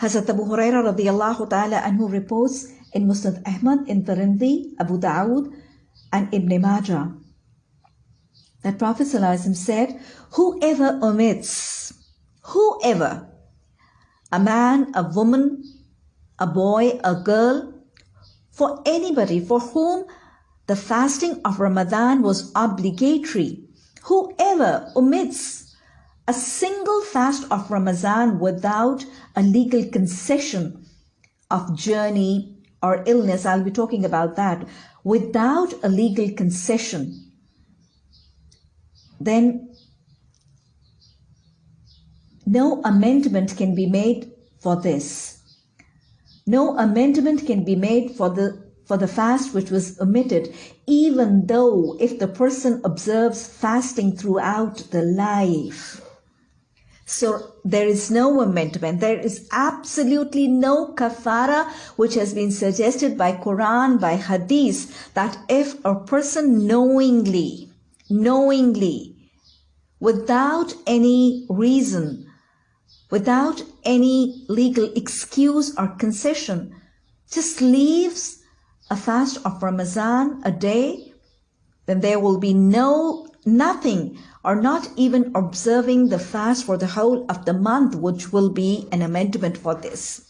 Hazrat Abu Huraira radiallahu ta'ala anhu reports in Musnad Ahmad, in Tirmidhi, Abu Dawood, and Ibn Majah that Prophet said, Whoever omits, whoever, a man, a woman, a boy, a girl, for anybody for whom the fasting of Ramadan was obligatory, whoever omits a single fast of Ramadan without a legal concession of journey or illness, I'll be talking about that, without a legal concession, then no amendment can be made for this. No amendment can be made for the for the fast which was omitted, even though if the person observes fasting throughout the life. So there is no amendment. There is absolutely no kafara which has been suggested by Quran, by Hadith, that if a person knowingly knowingly, without any reason, without any legal excuse or concession, just leaves a fast of Ramadan a day, then there will be no, nothing, or not even observing the fast for the whole of the month, which will be an amendment for this.